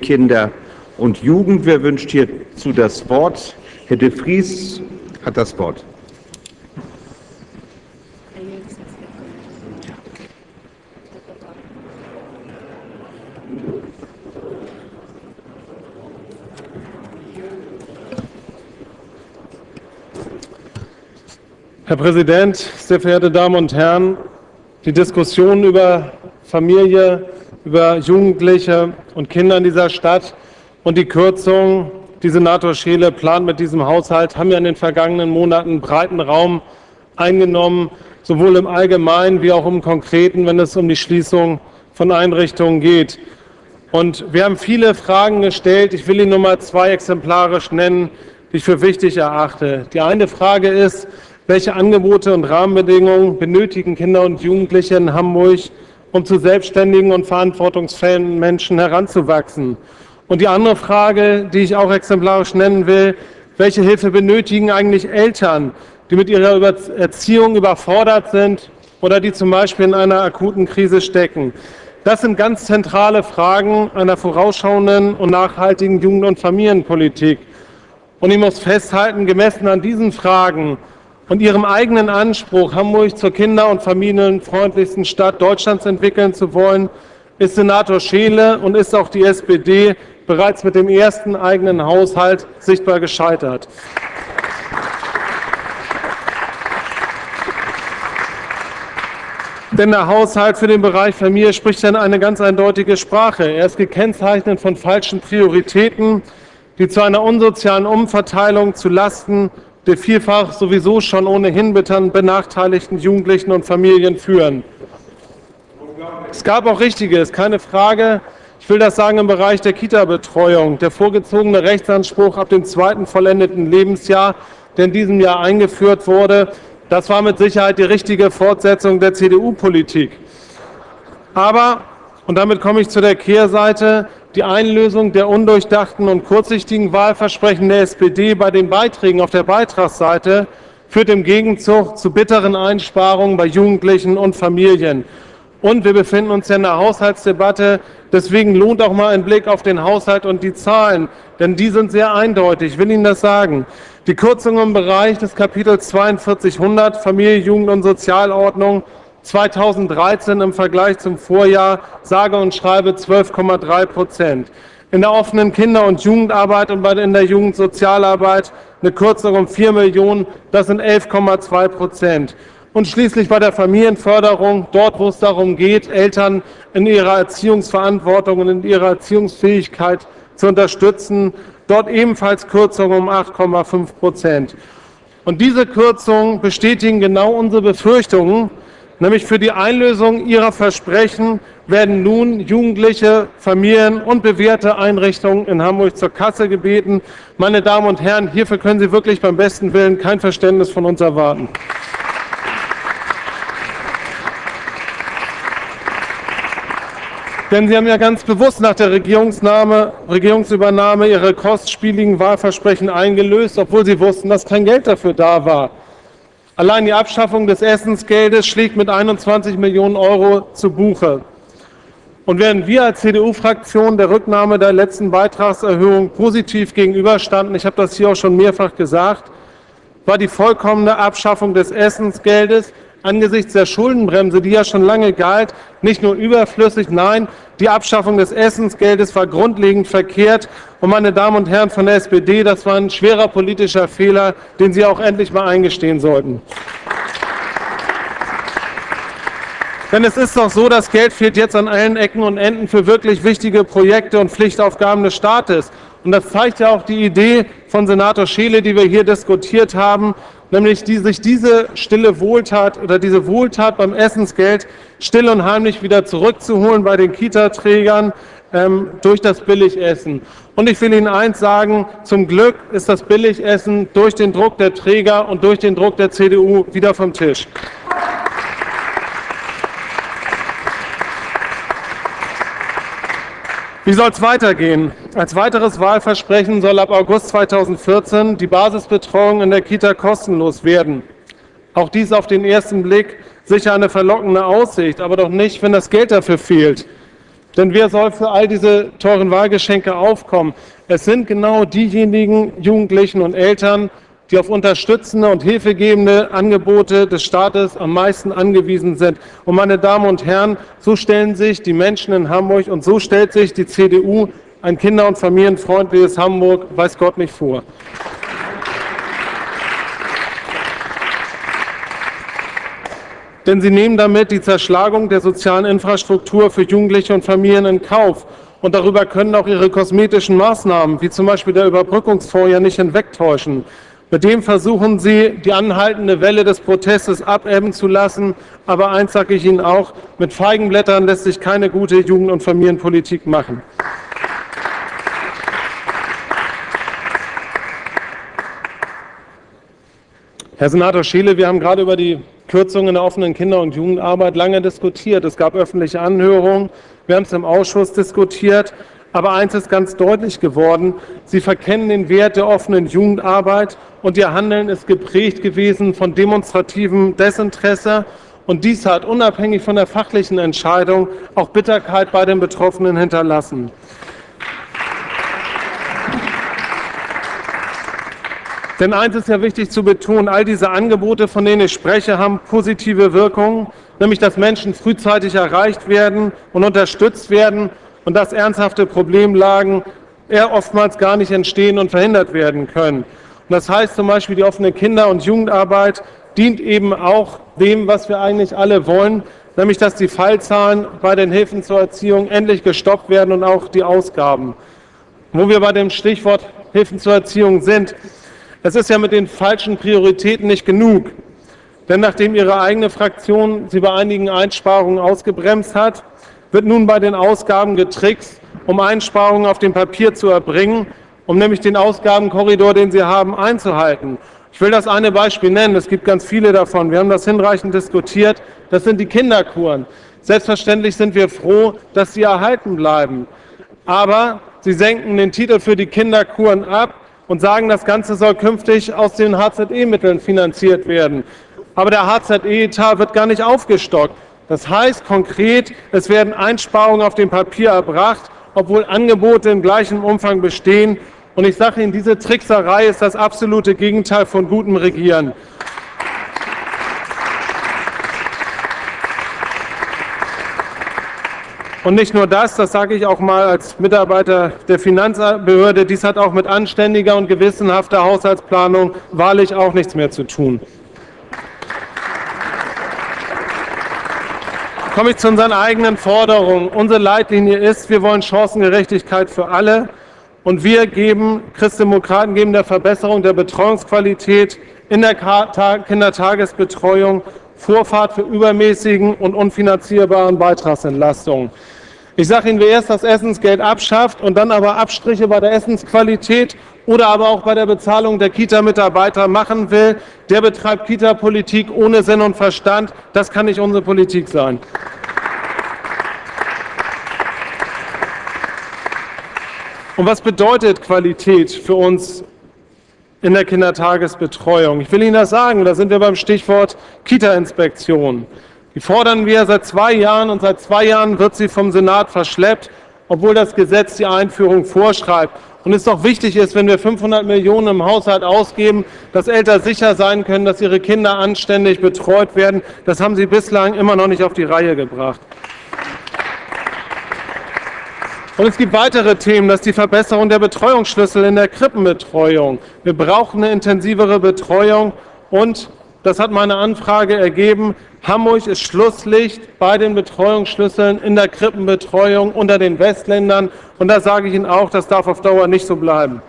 Kinder und Jugend. Wer wünscht hierzu das Wort? Herr de Vries hat das Wort. Herr Präsident, sehr verehrte Damen und Herren! Die Diskussion über Familie, über Jugendliche und Kinder in dieser Stadt und die Kürzung, die Senator Scheele plant mit diesem Haushalt, haben ja in den vergangenen Monaten breiten Raum eingenommen, sowohl im Allgemeinen wie auch im Konkreten, wenn es um die Schließung von Einrichtungen geht. Und wir haben viele Fragen gestellt. Ich will Ihnen nur mal zwei exemplarisch nennen, die ich für wichtig erachte. Die eine Frage ist, welche Angebote und Rahmenbedingungen benötigen Kinder und Jugendliche in Hamburg, um zu selbstständigen und verantwortungsfähigen Menschen heranzuwachsen? Und die andere Frage, die ich auch exemplarisch nennen will, welche Hilfe benötigen eigentlich Eltern, die mit ihrer Erziehung überfordert sind oder die zum Beispiel in einer akuten Krise stecken? Das sind ganz zentrale Fragen einer vorausschauenden und nachhaltigen Jugend- und Familienpolitik. Und ich muss festhalten, gemessen an diesen Fragen und ihrem eigenen Anspruch, Hamburg zur kinder- und familienfreundlichsten Stadt Deutschlands entwickeln zu wollen, ist Senator Scheele und ist auch die SPD bereits mit dem ersten eigenen Haushalt sichtbar gescheitert. Denn der Haushalt für den Bereich Familie spricht dann eine ganz eindeutige Sprache. Er ist gekennzeichnet von falschen Prioritäten, die zu einer unsozialen Umverteilung zu Lasten der vielfach sowieso schon ohnehin benachteiligten Jugendlichen und Familien führen. Es gab auch Richtiges, keine Frage. Ich will das sagen im Bereich der Kita-Betreuung. Der vorgezogene Rechtsanspruch ab dem zweiten vollendeten Lebensjahr, der in diesem Jahr eingeführt wurde, das war mit Sicherheit die richtige Fortsetzung der CDU-Politik. Aber, und damit komme ich zu der Kehrseite, die Einlösung der undurchdachten und kurzsichtigen Wahlversprechen der SPD bei den Beiträgen auf der Beitragsseite führt im Gegenzug zu bitteren Einsparungen bei Jugendlichen und Familien. Und wir befinden uns ja in der Haushaltsdebatte. Deswegen lohnt auch mal ein Blick auf den Haushalt und die Zahlen, denn die sind sehr eindeutig. Ich will Ihnen das sagen. Die Kürzungen im Bereich des Kapitels 4200 Familie, Jugend und Sozialordnung 2013 im Vergleich zum Vorjahr sage und schreibe 12,3 Prozent. In der offenen Kinder- und Jugendarbeit und in der Jugendsozialarbeit eine Kürzung um 4 Millionen, das sind 11,2 Prozent. Und schließlich bei der Familienförderung, dort wo es darum geht, Eltern in ihrer Erziehungsverantwortung und in ihrer Erziehungsfähigkeit zu unterstützen, dort ebenfalls Kürzungen um 8,5 Prozent. Und diese Kürzungen bestätigen genau unsere Befürchtungen, Nämlich für die Einlösung ihrer Versprechen werden nun Jugendliche, Familien und bewährte Einrichtungen in Hamburg zur Kasse gebeten. Meine Damen und Herren, hierfür können Sie wirklich beim besten Willen kein Verständnis von uns erwarten. Denn Sie haben ja ganz bewusst nach der Regierungsübernahme Ihre kostspieligen Wahlversprechen eingelöst, obwohl Sie wussten, dass kein Geld dafür da war. Allein die Abschaffung des Essensgeldes schlägt mit 21 Millionen Euro zu Buche. Und während wir als CDU-Fraktion der Rücknahme der letzten Beitragserhöhung positiv gegenüberstanden, ich habe das hier auch schon mehrfach gesagt, war die vollkommene Abschaffung des Essensgeldes angesichts der Schuldenbremse, die ja schon lange galt, nicht nur überflüssig, nein, die Abschaffung des Essensgeldes war grundlegend verkehrt. Und meine Damen und Herren von der SPD, das war ein schwerer politischer Fehler, den Sie auch endlich mal eingestehen sollten. Denn es ist doch so, das Geld fehlt jetzt an allen Ecken und Enden für wirklich wichtige Projekte und Pflichtaufgaben des Staates. Und das zeigt ja auch die Idee von Senator Scheele, die wir hier diskutiert haben, nämlich die, sich diese stille Wohltat oder diese Wohltat beim Essensgeld still und heimlich wieder zurückzuholen bei den Kita-Trägern ähm, durch das Billigessen. Und ich will Ihnen eins sagen, zum Glück ist das Billigessen durch den Druck der Träger und durch den Druck der CDU wieder vom Tisch. Wie soll es weitergehen? Als weiteres Wahlversprechen soll ab August 2014 die Basisbetreuung in der Kita kostenlos werden. Auch dies auf den ersten Blick sicher eine verlockende Aussicht, aber doch nicht, wenn das Geld dafür fehlt. Denn wer soll für all diese teuren Wahlgeschenke aufkommen? Es sind genau diejenigen Jugendlichen und Eltern, die auf unterstützende und hilfegebende Angebote des Staates am meisten angewiesen sind. Und meine Damen und Herren, so stellen sich die Menschen in Hamburg und so stellt sich die CDU ein kinder- und familienfreundliches Hamburg, weiß Gott nicht vor. Denn sie nehmen damit die Zerschlagung der sozialen Infrastruktur für Jugendliche und Familien in Kauf. Und darüber können auch ihre kosmetischen Maßnahmen, wie zum Beispiel der Überbrückungsfonds, ja nicht hinwegtäuschen. Mit dem versuchen sie, die anhaltende Welle des Protestes abebben zu lassen. Aber eins sage ich Ihnen auch, mit Feigenblättern lässt sich keine gute Jugend- und Familienpolitik machen. Herr Senator Scheele, wir haben gerade über die Kürzungen in der offenen Kinder- und Jugendarbeit lange diskutiert. Es gab öffentliche Anhörungen, wir haben es im Ausschuss diskutiert. Aber eins ist ganz deutlich geworden, Sie verkennen den Wert der offenen Jugendarbeit und Ihr Handeln ist geprägt gewesen von demonstrativem Desinteresse. Und dies hat unabhängig von der fachlichen Entscheidung auch Bitterkeit bei den Betroffenen hinterlassen. Denn eins ist ja wichtig zu betonen, all diese Angebote, von denen ich spreche, haben positive Wirkungen, nämlich dass Menschen frühzeitig erreicht werden und unterstützt werden und dass ernsthafte Problemlagen eher oftmals gar nicht entstehen und verhindert werden können. Und das heißt zum Beispiel, die offene Kinder- und Jugendarbeit dient eben auch dem, was wir eigentlich alle wollen, nämlich dass die Fallzahlen bei den Hilfen zur Erziehung endlich gestoppt werden und auch die Ausgaben. Wo wir bei dem Stichwort Hilfen zur Erziehung sind, es ist ja mit den falschen Prioritäten nicht genug. Denn nachdem Ihre eigene Fraktion sie bei einigen Einsparungen ausgebremst hat, wird nun bei den Ausgaben getrickst, um Einsparungen auf dem Papier zu erbringen, um nämlich den Ausgabenkorridor, den Sie haben, einzuhalten. Ich will das eine Beispiel nennen. Es gibt ganz viele davon. Wir haben das hinreichend diskutiert. Das sind die Kinderkuren. Selbstverständlich sind wir froh, dass sie erhalten bleiben. Aber Sie senken den Titel für die Kinderkuren ab und sagen, das Ganze soll künftig aus den HZE-Mitteln finanziert werden. Aber der HZE-Etat wird gar nicht aufgestockt. Das heißt konkret, es werden Einsparungen auf dem Papier erbracht, obwohl Angebote im gleichen Umfang bestehen. Und ich sage Ihnen, diese Trickserei ist das absolute Gegenteil von gutem Regieren. Und nicht nur das, das sage ich auch mal als Mitarbeiter der Finanzbehörde, dies hat auch mit anständiger und gewissenhafter Haushaltsplanung wahrlich auch nichts mehr zu tun. Komme ich zu unseren eigenen Forderungen. Unsere Leitlinie ist, wir wollen Chancengerechtigkeit für alle und wir geben, Christdemokraten geben der Verbesserung der Betreuungsqualität in der Kindertagesbetreuung Vorfahrt für übermäßigen und unfinanzierbaren Beitragsentlastungen. Ich sage Ihnen, wer erst das Essensgeld abschafft und dann aber Abstriche bei der Essensqualität oder aber auch bei der Bezahlung der Kita-Mitarbeiter machen will, der betreibt Kita-Politik ohne Sinn und Verstand. Das kann nicht unsere Politik sein. Und was bedeutet Qualität für uns in der Kindertagesbetreuung. Ich will Ihnen das sagen, da sind wir beim Stichwort Kita-Inspektion. Die fordern wir seit zwei Jahren und seit zwei Jahren wird sie vom Senat verschleppt, obwohl das Gesetz die Einführung vorschreibt. Und es doch wichtig ist, wenn wir 500 Millionen im Haushalt ausgeben, dass Eltern sicher sein können, dass ihre Kinder anständig betreut werden. Das haben Sie bislang immer noch nicht auf die Reihe gebracht. Und es gibt weitere Themen, das ist die Verbesserung der Betreuungsschlüssel in der Krippenbetreuung. Wir brauchen eine intensivere Betreuung und das hat meine Anfrage ergeben. Hamburg ist Schlusslicht bei den Betreuungsschlüsseln in der Krippenbetreuung unter den Westländern. Und da sage ich Ihnen auch, das darf auf Dauer nicht so bleiben.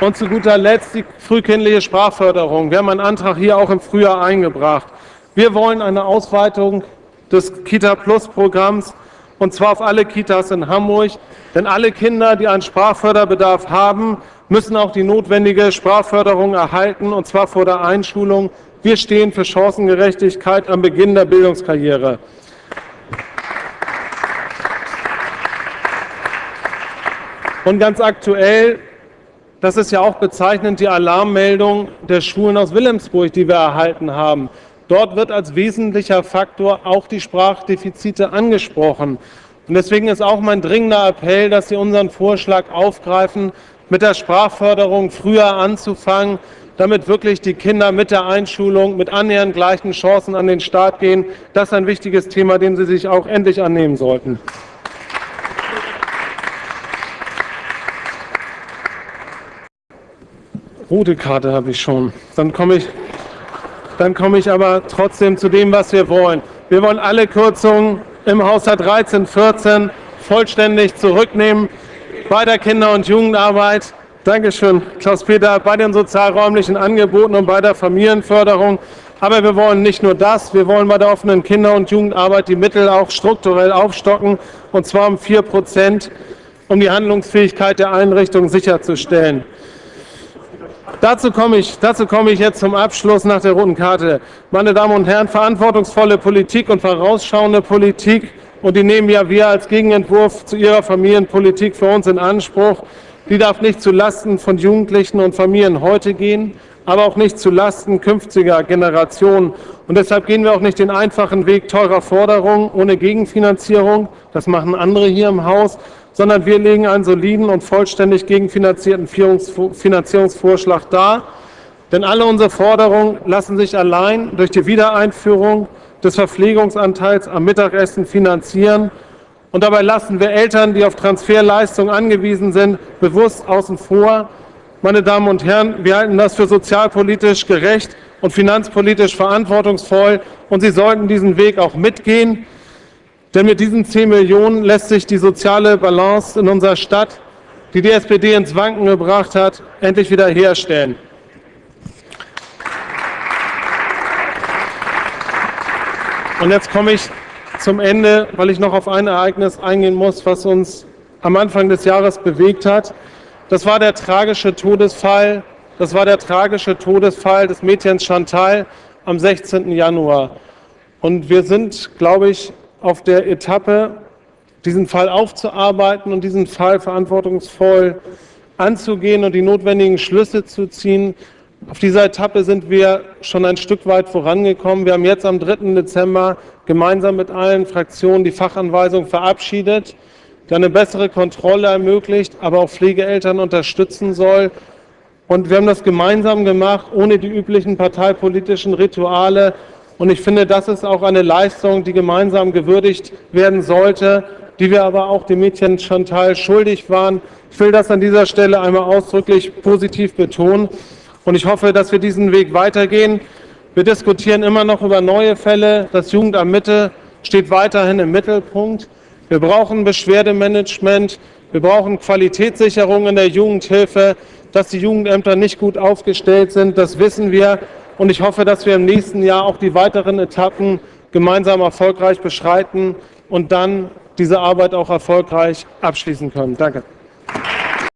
Und zu guter Letzt die frühkindliche Sprachförderung. Wir haben einen Antrag hier auch im Frühjahr eingebracht. Wir wollen eine Ausweitung des Kita-Plus-Programms und zwar auf alle Kitas in Hamburg. Denn alle Kinder, die einen Sprachförderbedarf haben, müssen auch die notwendige Sprachförderung erhalten, und zwar vor der Einschulung. Wir stehen für Chancengerechtigkeit am Beginn der Bildungskarriere. Und ganz aktuell, das ist ja auch bezeichnend, die Alarmmeldung der Schulen aus Wilhelmsburg, die wir erhalten haben. Dort wird als wesentlicher Faktor auch die Sprachdefizite angesprochen. Und deswegen ist auch mein dringender Appell, dass Sie unseren Vorschlag aufgreifen, mit der Sprachförderung früher anzufangen, damit wirklich die Kinder mit der Einschulung mit annähernd gleichen Chancen an den Start gehen. Das ist ein wichtiges Thema, dem Sie sich auch endlich annehmen sollten. Rote Karte habe ich schon. Dann komme ich, dann komme ich aber trotzdem zu dem, was wir wollen. Wir wollen alle Kürzungen im Haushalt 13, 14 vollständig zurücknehmen bei der Kinder- und Jugendarbeit. Dankeschön, Klaus-Peter, bei den sozialräumlichen Angeboten und bei der Familienförderung. Aber wir wollen nicht nur das, wir wollen bei der offenen Kinder- und Jugendarbeit die Mittel auch strukturell aufstocken, und zwar um 4 Prozent, um die Handlungsfähigkeit der Einrichtungen sicherzustellen. Dazu komme, ich, dazu komme ich jetzt zum Abschluss nach der roten Karte. Meine Damen und Herren, verantwortungsvolle Politik und vorausschauende Politik und die nehmen ja wir als Gegenentwurf zu ihrer Familienpolitik für uns in Anspruch. Die darf nicht zu Lasten von Jugendlichen und Familien heute gehen, aber auch nicht zu Lasten künftiger Generationen. Und deshalb gehen wir auch nicht den einfachen Weg teurer Forderungen ohne Gegenfinanzierung. Das machen andere hier im Haus, sondern wir legen einen soliden und vollständig gegenfinanzierten Finanzierungsvorschlag dar. Denn alle unsere Forderungen lassen sich allein durch die Wiedereinführung des Verpflegungsanteils am Mittagessen finanzieren. Und dabei lassen wir Eltern, die auf Transferleistungen angewiesen sind, bewusst außen vor. Meine Damen und Herren, wir halten das für sozialpolitisch gerecht und finanzpolitisch verantwortungsvoll. Und Sie sollten diesen Weg auch mitgehen. Denn mit diesen 10 Millionen lässt sich die soziale Balance in unserer Stadt, die die SPD ins Wanken gebracht hat, endlich wieder herstellen. Und jetzt komme ich zum Ende, weil ich noch auf ein Ereignis eingehen muss, was uns am Anfang des Jahres bewegt hat. Das war der tragische Todesfall, das war der tragische Todesfall des Mädchens Chantal am 16. Januar. Und wir sind, glaube ich, auf der Etappe, diesen Fall aufzuarbeiten und diesen Fall verantwortungsvoll anzugehen und die notwendigen Schlüsse zu ziehen, auf dieser Etappe sind wir schon ein Stück weit vorangekommen. Wir haben jetzt am 3. Dezember gemeinsam mit allen Fraktionen die Fachanweisung verabschiedet, die eine bessere Kontrolle ermöglicht, aber auch Pflegeeltern unterstützen soll. Und wir haben das gemeinsam gemacht, ohne die üblichen parteipolitischen Rituale. Und ich finde, das ist auch eine Leistung, die gemeinsam gewürdigt werden sollte, die wir aber auch dem Mädchen Chantal schuldig waren. Ich will das an dieser Stelle einmal ausdrücklich positiv betonen. Und ich hoffe, dass wir diesen Weg weitergehen. Wir diskutieren immer noch über neue Fälle. Das Jugendamt Mitte steht weiterhin im Mittelpunkt. Wir brauchen Beschwerdemanagement. Wir brauchen Qualitätssicherung in der Jugendhilfe. Dass die Jugendämter nicht gut aufgestellt sind, das wissen wir. Und ich hoffe, dass wir im nächsten Jahr auch die weiteren Etappen gemeinsam erfolgreich beschreiten und dann diese Arbeit auch erfolgreich abschließen können. Danke.